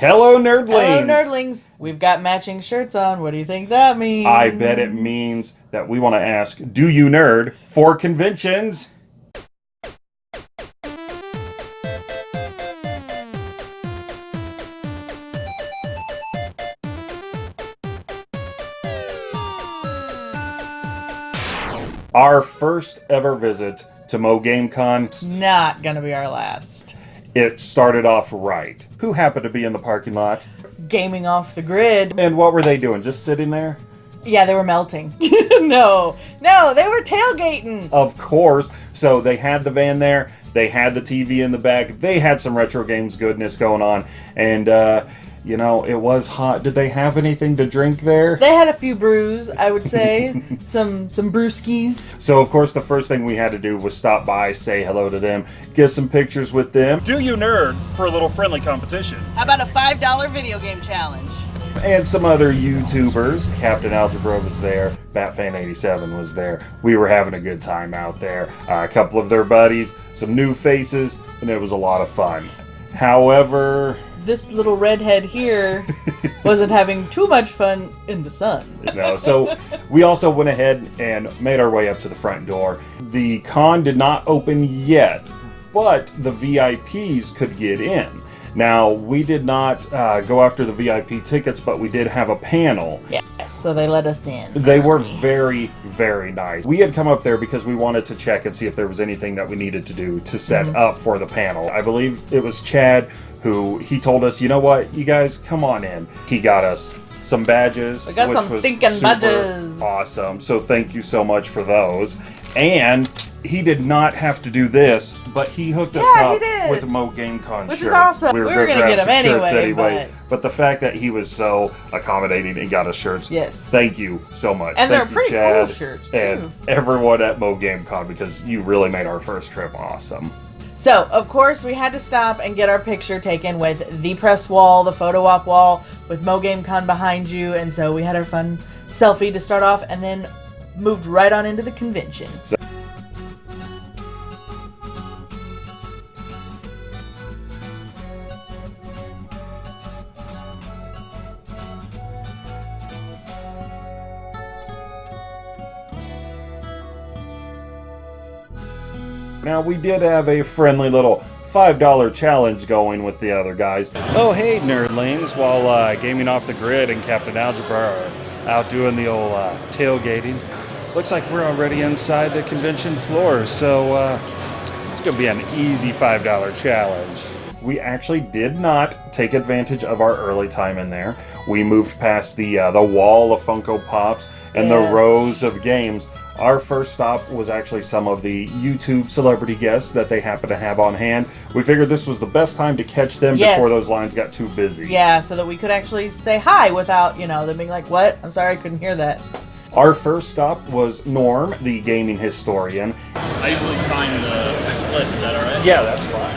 Hello, nerdlings. Hello, nerdlings. We've got matching shirts on. What do you think that means? I bet it means that we want to ask, do you nerd for conventions? Our first ever visit to Mo GameCon, Not gonna be our last. It started off right. Who happened to be in the parking lot? Gaming off the grid. And what were they doing? Just sitting there? Yeah, they were melting. no, no, they were tailgating. Of course. So they had the van there. They had the TV in the back. They had some retro games goodness going on. And, uh, you know, it was hot. Did they have anything to drink there? They had a few brews, I would say. some some brewskis. So, of course, the first thing we had to do was stop by, say hello to them, get some pictures with them. Do you nerd for a little friendly competition? How about a five dollar video game challenge? and some other YouTubers. Captain Algebra was there. Batfan87 was there. We were having a good time out there. Uh, a couple of their buddies, some new faces, and it was a lot of fun. However, This little redhead here wasn't having too much fun in the sun. no, so we also went ahead and made our way up to the front door. The con did not open yet, but the VIPs could get in. Now, we did not uh, go after the VIP tickets, but we did have a panel. Yes, so they let us in. They were very, very nice. We had come up there because we wanted to check and see if there was anything that we needed to do to set Mm-hmm. up for the panel. I believe it was Chad who he told us, you know what, you guys come on in. He got us some badges. We got which some was stinking badges. Awesome. So thank you so much for those. And he did not have to do this, but he hooked us Yeah, up with Mo GameCon Which is shirts. awesome. We were gonna gonna grab get 'em some shirts anyway, but the fact that he was so accommodating and got us shirts, Yes. thank you so much. And Thank they're you, pretty Chad, cool shirts, too. And everyone at Mo GameCon because you really made our first trip awesome. So, of course, we had to stop and get our picture taken with the press wall, the photo op wall, with Mo GameCon behind you, and so we had our fun selfie to start off, and then moved right on into the convention. Now we did have a friendly little $5 challenge going with the other guys. Oh hey nerdlings, while uh, gaming off the grid and Captain Algebra are out doing the old uh, tailgating. Looks like we're already inside the convention floor, so uh, it's gonna be an easy $5 challenge. We actually did not take advantage of our early time in there. We moved past the uh, the wall of Funko Pops and the rows of games. Our first stop was actually some of the YouTube celebrity guests that they happen to have on hand. We figured this was the best time to catch them Yes. before those lines got too busy. Yeah, so that we could actually say hi without, you know, them being like, what? I'm sorry, I couldn't hear that. Our first stop was Norm, the gaming historian. I usually sign the slip. Is that all right? Yeah, that's fine.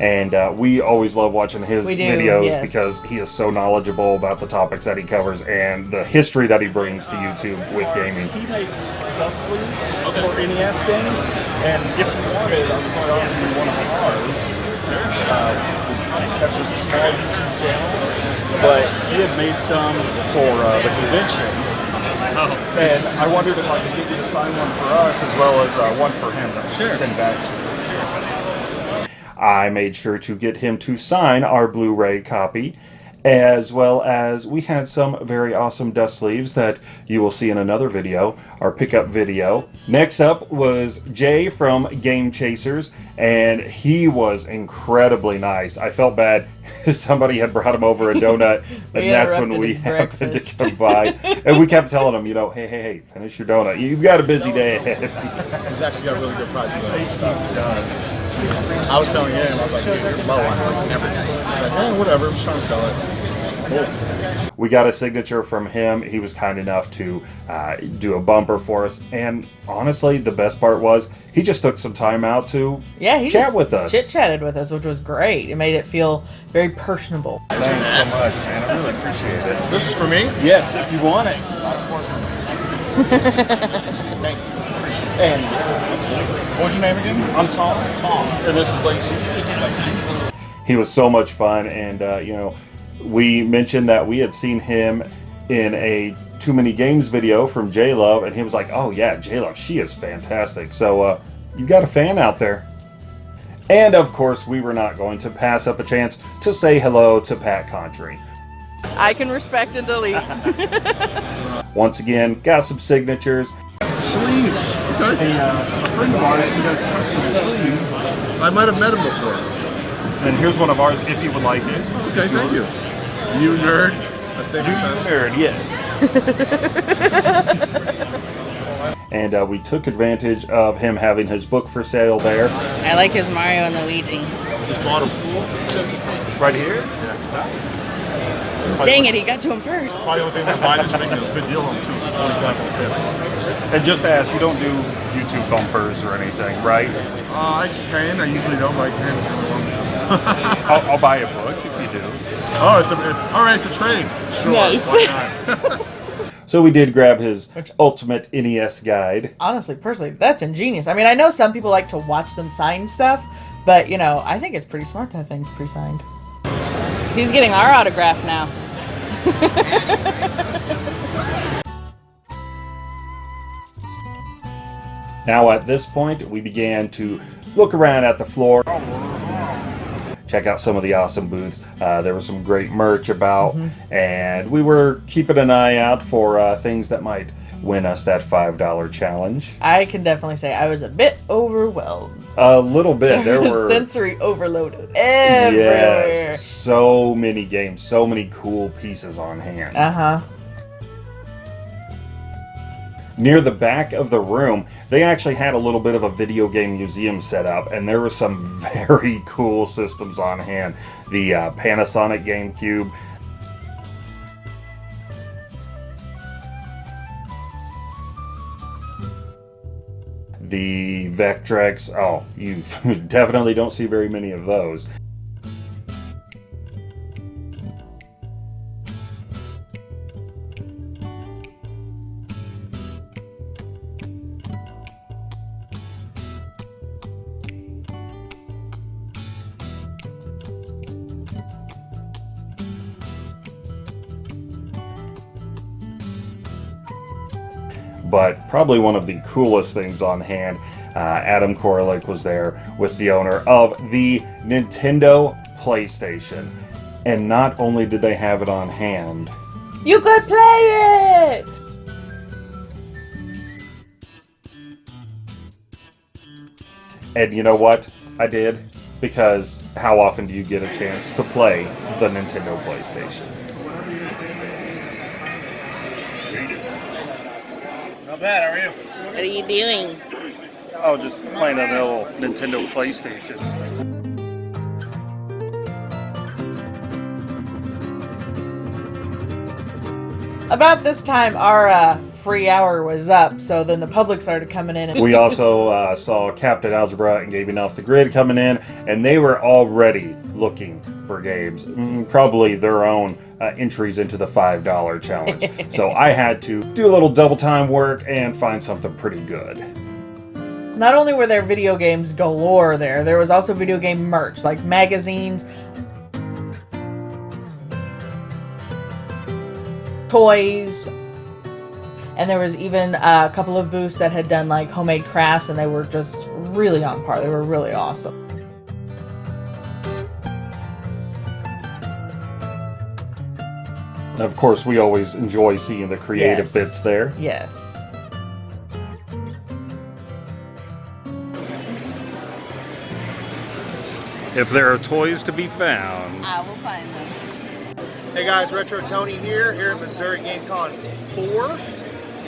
And uh, we always love watching his do, videos yes. because he is so knowledgeable about the topics that he covers and the history that he brings to YouTube with gaming. He makes dust sleeves for NES games, and if you wanted, I'm quite often one of ours. Uh, that's just a small YouTube channel, but he had made some for uh, the convention. And I wondered if I could get you to sign one for us as well as uh, one for him to Sure. send back to you. I made sure to get him to sign our Blu-ray copy, as well as we had some very awesome dust sleeves that you will see in another video, our pickup video. Next up was Jay from Game Chasers, and he was incredibly nice. I felt bad. Somebody had brought him over a donut, and that's when we happened breakfast. to come by. And we kept telling him, you know, hey, hey, hey, finish your donut. You've got a busy day ahead. He's actually got a really good price on his stuff. I was telling him, I was like, dude, you're low on like everything. He's like, eh, whatever, I'm just trying to sell it. Cool. We got a signature from him. He was kind enough to uh, do a bumper for us. And honestly, the best part was he just took some time out to Yeah, he chat just with us. Chit chatted with us, which was great. It made it feel very personable. Thanks so much, man. I really appreciate it. This is for me? Yes, if you want it. Thank you. And What's your name again? I'm Tom. Tom. And this is Lacey. Lacey. He was so much fun, and uh, you know, we mentioned that we had seen him in a Too Many Games video from J Love, and he was like, "Oh yeah, J Love, she is fantastic." So uh, you've got a fan out there. And of course, we were not going to pass up a chance to say hello to Pat Contri. I can respect and delete. Once again, got some signatures. Sleeves. Okay. A, uh, a friend of ours who does custom sleeves. I might have met him before. And here's one of ours if you would like it. Okay, thank you. You nerd. I say Nerd, yes. and uh, we took advantage of him having his book for sale there. I like his Mario and Luigi. Just bought him. Right here? Dang it, he got to him first. Probably the only thing that buy this thing is a good deal on them too. 25 on the fifth. And just to ask, you don't do YouTube bumpers or anything, right? Uh, I can. I usually don't, but I can. if you want. I'll, I'll buy a book if you do. Oh, it's a, all right. It's a trade. Sure. Nice. Why not? So we did grab his Ultimate NES guide. Honestly, personally, that's ingenious. I mean, I know some people like to watch them sign stuff, but you know, I think it's pretty smart to have things pre-signed. He's getting our autograph now. Now at this point, we began to look around at the floor, check out some of the awesome booths. Uh, there was some great merch about, and we were keeping an eye out for uh, things that might win us that $5 challenge. I can definitely say I was a bit overwhelmed. A little bit. There were. sensory overloaded everywhere. Yes, so many games, so many cool pieces on hand. Uh huh. Near the back of the room, they actually had a little bit of a video game museum set up, and there were some very cool systems on hand. The uh, Panasonic GameCube, the Vectrex. Oh, you definitely don't see very many of those. But probably one of the coolest things on hand. Uh, Adam Koralik was there with the owner of the Nintendo PlayStation. And not only did they have it on hand, You could play it. and you know what? I did. Because how often do you get a chance to play the Nintendo PlayStation? Not bad. How are you? What are you doing? Oh, just playing a little Nintendo PlayStation. About this time, our uh, free hour was up, so then the public started coming in. We also uh, saw Captain Algebra and Gaming Off the Grid coming in, and they were already looking for games, mm, probably their own uh, entries into the $5 challenge. so I had to do a little double time work and find something pretty good. Not only were there video games galore there, there was also video game merch, like magazines, toys, and there was even a couple of booths that had done like homemade crafts, and they were just really on par. They were really awesome. And of course, we always enjoy seeing the creative Yes. bits there. Yes. If there are toys to be found. I will find them. Hey guys, Retro Tony here, here at Missouri GameCon 4.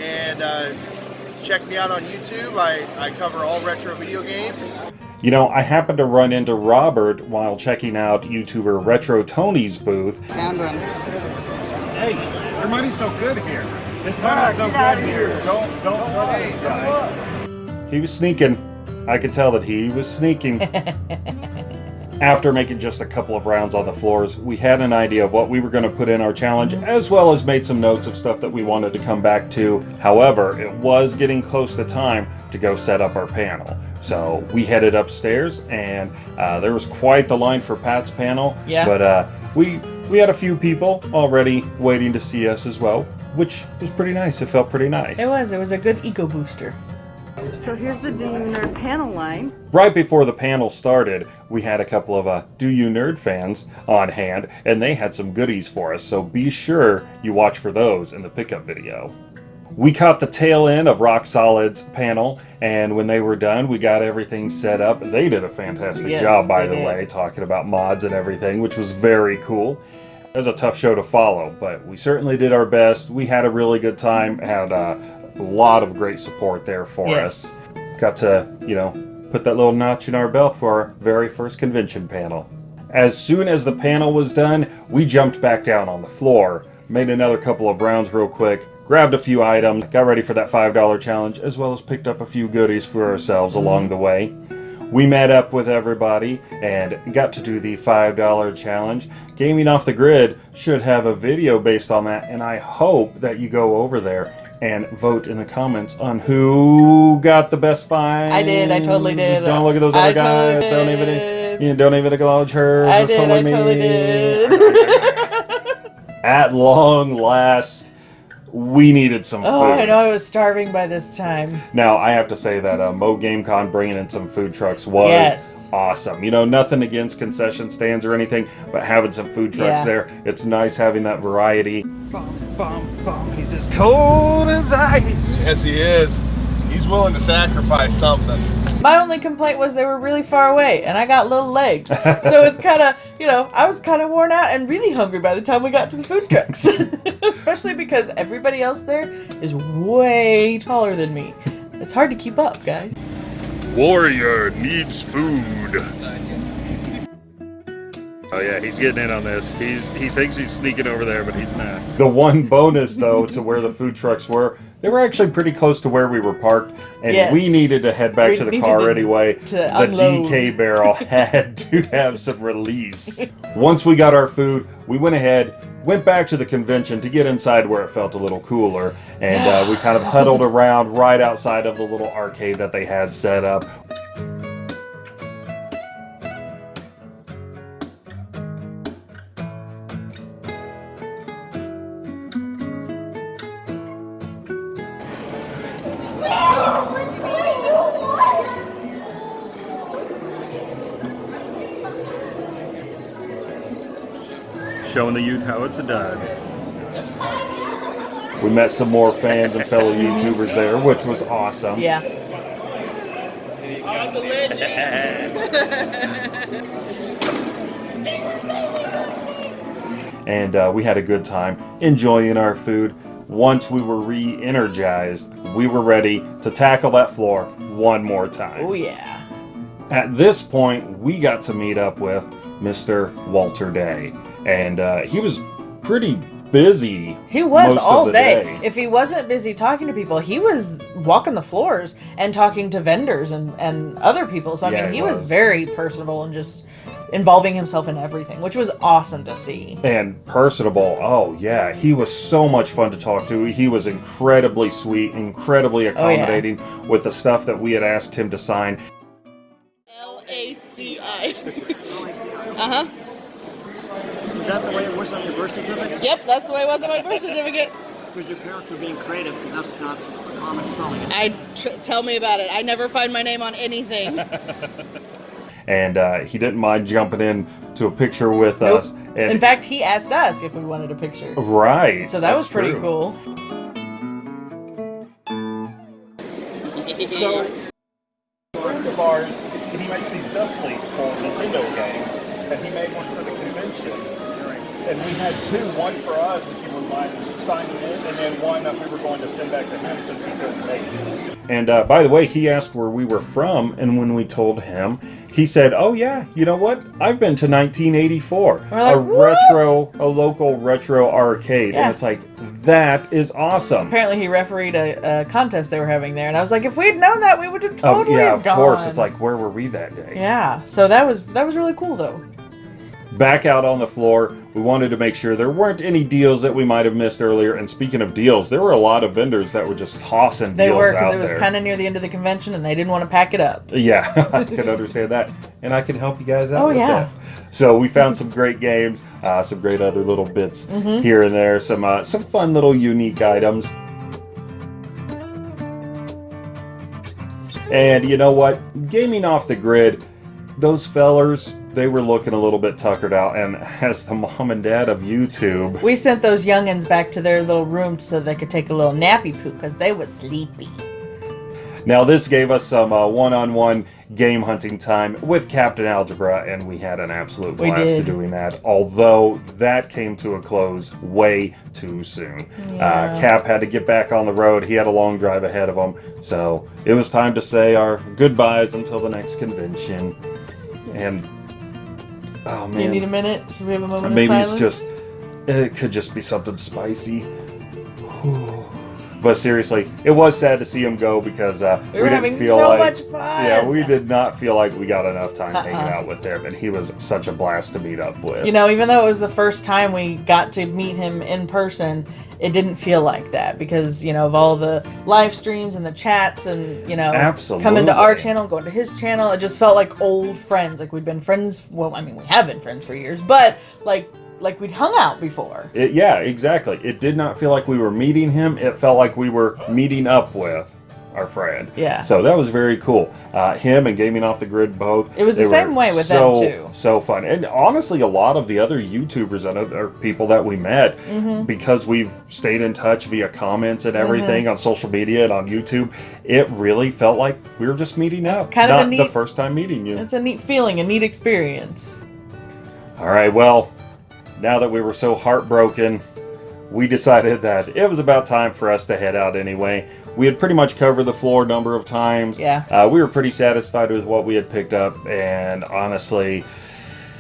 And uh, check me out on YouTube. I, I cover all retro video games. You know, I happened to run into Robert while checking out YouTuber Retro Tony's booth, Found one. Hey, your money's no good here. This money's no good here. Don't don't trust this guy. He was sneaking. I could tell that he was sneaking. After making just a couple of rounds on the floors, we had an idea of what we were going to put in our challenge, as well as made some notes of stuff that we wanted to come back to. However, it was getting close to time to go set up our panel. So we headed upstairs, and uh, there was quite the line for Pat's panel. Yeah. But uh, we we had a few people already waiting to see us as well, which was pretty nice. It felt pretty nice. It was. It was a good eco booster. So here's the Do You Nerd panel line. Right before the panel started, we had a couple of uh, Do You Nerd fans on hand, and they had some goodies for us, so be sure you watch for those in the pickup video. We caught the tail end of Rock Solid's panel, and when they were done, we got everything set up. They did a fantastic Yes, job, by the did. way, talking about mods and everything, which was very cool. It was a tough show to follow, but we certainly did our best. We had a really good time, had a lot of great support there for Yes. us. Got to, you know, put that little notch in our belt for our very first convention panel. As soon as the panel was done, we jumped back down on the floor, made another couple of rounds real quick, grabbed a few items, got ready for that $5 challenge, as well as picked up a few goodies for ourselves mm-hmm. along the way. We met up with everybody and got to do the $5 challenge. Gaming Off the Grid should have a video based on that, and I hope that you go over there and vote in the comments on who got the best find. I did, I totally did. Don't look at those I other guys. totally don't even you don't even acknowledge her. I did. totally I me. totally did. At long last, we needed some oh, food. I know I was starving by this time. Now, I have to say that uh, Mo GameCon bringing in some food trucks was Yes. awesome. You know, nothing against concession stands or anything, but having some food trucks Yeah. there, it's nice having that variety. Bum, bum, bum. He's as cold as ice. Yes, he is. He's willing to sacrifice something. My only complaint was they were really far away, and I got little legs. so it's kind of, you know, I was kind of worn out and really hungry by the time we got to the food trucks. Especially because everybody else there is way taller than me. It's hard to keep up, guys. Warrior needs food. Oh yeah, he's getting in on this. He's he thinks he's sneaking over there, but he's not. The one bonus though to where the food trucks were, they were actually pretty close to where we were parked, and Yes. we needed to head back We to the car to- anyway. to the unload. DK barrel had to have some release. Once we got our food, we went ahead. Went back to the convention to get inside where it felt a little cooler, and uh, we kind of huddled around right outside of the little arcade that they had set up. Showing the youth how it's a done. We met some more fans and fellow YouTubers there, which was awesome. Yeah. And uh, we had a good time enjoying our food. Once we were re energized, we were ready to tackle that floor one more time. Oh, yeah. At this point, we got to meet up with Mr. Walter Day. And uh, he was pretty busy. He was most of all the day. If he wasn't busy talking to people, he was walking the floors and talking to vendors and, and other people. So, I Yeah, mean, he he was. was. very personable and just involving himself in everything, which was awesome to see. and personable. Oh yeah, he was so much fun to talk to. He was incredibly sweet, incredibly Oh, yeah. accommodating with the stuff that we had asked him to sign. L A C I. Uh huh. Is that the way it was on your birth certificate? Yep, that's the way it was on my birth certificate. Because your parents were being creative, because that's not a common spelling. I tr- tell me about it. I never find my name on anything. And uh, he didn't mind jumping in to a picture with Nope. us. And In fact, he asked us if we wanted a picture. right. So that was pretty true. cool. So, a friend of ours, he makes these dust sleeves for Nintendo games, and he made one for the convention. And we had two, one for us, if you wouldn't mind signing in, and then one that we were going to send back to him since he couldn't make it. And uh, by the way, he asked where we were from, and when we told him, he said, "Oh yeah, you know what? I've been to 1984, like, a "What?" retro, a local retro arcade." Yeah. And it's like that is awesome. Apparently, he refereed a, a contest they were having there, and I was like, if we'd known that, we would have Oh totally yeah, have of gone. course. It's like where were we that day? yeah. So that was that was really cool, though. Back out on the floor. We wanted to make sure there weren't any deals that we might have missed earlier. And speaking of deals, there were a lot of vendors that were just tossing They deals were because out it was kind of near the end of the convention and they didn't want to pack it up. Yeah, I can understand that, and I can help you guys out. Oh, yeah. that. So we found some great games, uh, some great other little bits Mm-hmm. here and there, some uh, some fun little unique items. And you know what? Gaming off the grid, those fellers, they were looking a little bit tuckered out. And as the mom and dad of YouTube, We sent those youngins back to their little room so they could take a little nappy poo because they were sleepy. Now, this gave us some uh, one-on-one game hunting time with Captain Algebra, and we had an absolute blast doing that. Although that came to a close way too soon. Uh, Cap had to get back on the road. He had a long drive ahead of him, so it was time to say our goodbyes until the next convention. And oh man, Do you need a minute? Should we have a moment Maybe it's just it could just be something spicy. But seriously, it was sad to see him go because uh, We were didn't having feel so like much fun. yeah, we did not feel like we got enough time hanging Uh-uh. out with him, and he was such a blast to meet up with. You know, even though it was the first time we got to meet him in person, it didn't feel like that because, you know, of all the live streams and the chats and, you know, coming to our Absolutely. channel, going to his channel, it just felt like old friends. Like we'd been friends, well, I mean, we have been friends for years, but like like we'd hung out before. It- yeah, exactly. It did not feel like we were meeting him. It felt like we were meeting up with our friend. Yeah. So that was very cool. Uh, him and Gaming Off the Grid both. It was the same way with them, so, too. So fun. And honestly, a lot of the other YouTubers and other people that we met, Mm-hmm. because we've stayed in touch via comments and everything on social media and on YouTube, it really felt like we were just meeting up. kind of a not the neat- first time meeting you. It's a neat feeling, a neat experience. All right, well, now that we were so heartbroken, we decided that it was about time for us to head out anyway. We had pretty much covered the floor a number of times. Yeah. Uh, we were pretty satisfied with what we had picked up, and honestly,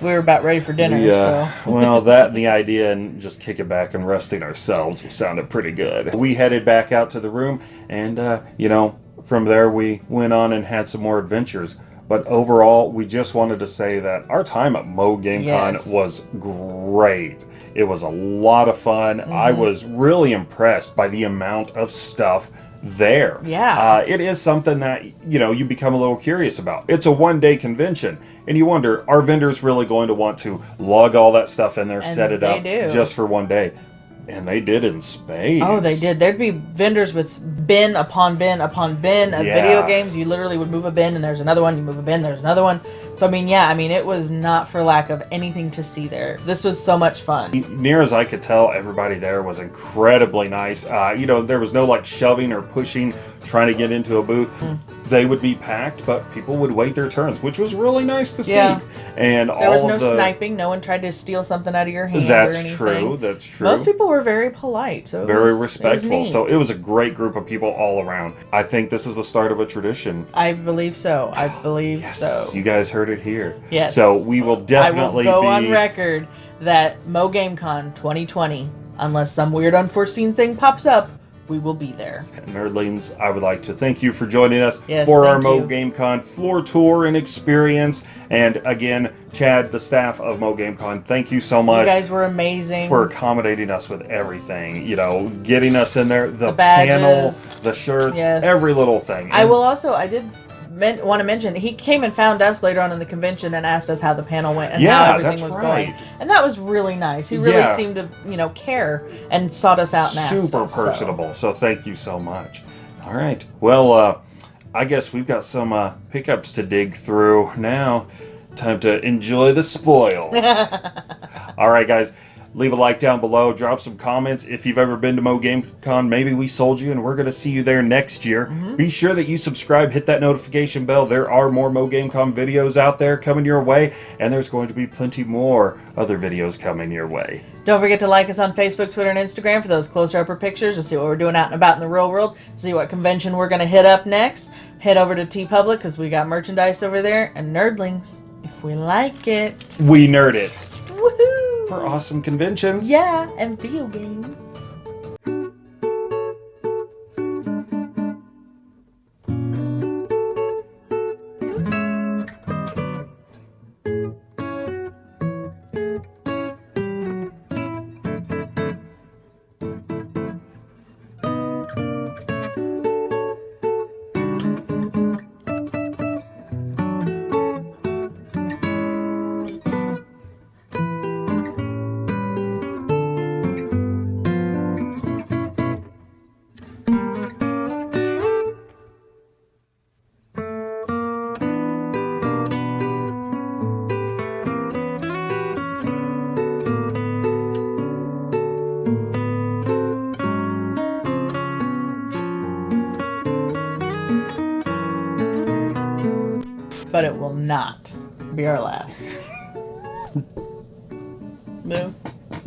We were about ready for dinner, yeah, so. well, that and the idea and just kicking back and resting ourselves sounded pretty good. We headed back out to the room, and uh, you know, from there we went on and had some more adventures. But overall, we just wanted to say that our time at Mo GameCon Yes. was great. It was a lot of fun. I Mm-hmm. was really impressed by the amount of stuff there. Yeah. Uh, it is something that, you know, you become a little curious about. It's a one day convention, and you wonder, are vendors really going to want to lug all that stuff in there, And set it up do. just for one day? And they did in spades. Oh, they did. There'd be vendors with bin upon bin upon bin of Yeah. video games. You literally would move a bin, and there's another one. You move a bin, there's another one. So I mean, yeah, I mean, it was not for lack of anything to see there. This was so much fun. Near as I could tell, everybody there was incredibly nice. Uh, you know, there was no like shoving or pushing, trying to get into a booth. Hmm. They would be packed, but people would wait their turns, which was really nice to see. Yeah. And There was no the, sniping. No one tried to steal something out of your hand. That's anything. true. That's true. Most people were very polite. So very was- respectful. neat. So it was a great group of people all around. I think this is the start of a tradition. I believe so. I believe so. You guys heard it here. Yes. So we will definitely I will go be on record that Mo GameCon 2020, unless some weird unforeseen thing pops up, we will be there. Nerdlings, I would like to thank you for joining us Yes, for our Mo you. GameCon floor tour and experience. And again, Chad, the staff of Mo GameCon, thank you so much. You guys were amazing. for accommodating us with everything. You know, getting us in there, the, The badges. panel, the shirts, Yes. every little thing. I will also. I did men- want to mention he came and found us later on in the convention and asked us how the panel went and Yeah, how everything was right. going, and that was really nice. He really Yeah. seemed to you know care and sought us out and asked super us, so. personable. So. thank you so much. All right. Well, uh, I guess we've got some uh, pickups to dig through now. Time to enjoy the spoils. All right, guys. Leave a like down below. Drop some comments. If you've ever been to Mo GameCon, maybe we sold you and we're going to see you there next year. Mm-hmm. Be sure that you subscribe, hit that notification bell. There are more Mo GameCon videos out there coming your way, and there's going to be plenty more other videos coming your way. Don't forget to like us on Facebook, Twitter, and Instagram for those closer upper pictures to see what we're doing out and about in the real world. See what convention we're going to hit up next. Head over to TeePublic because we got merchandise over there and nerdlings if we like it. We nerd it Awesome conventions. Yeah, and video games. Not be our last. no.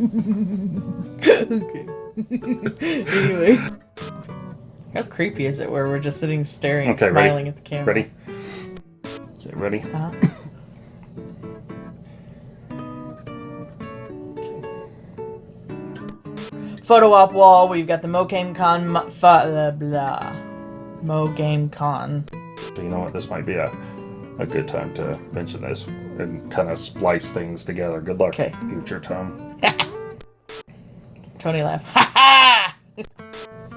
okay. anyway. How creepy is it where we're just sitting staring, Okay, smiling ready? at the camera? Ready? Okay, ready? Uh-huh. Photo op wall. We've got the Mo Game Con. mo- Fa, blah, blah. Mo Game Con. You know what? This might be a, a good time to mention this and kind of splice things together. Good luck, Okay. future Tom. Tony laugh. Ha ha!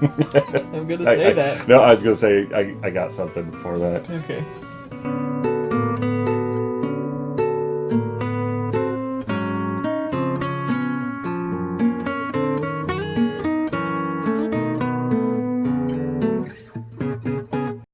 I'm gonna I- say I- that. No, I was gonna say I, I got something for that. Okay.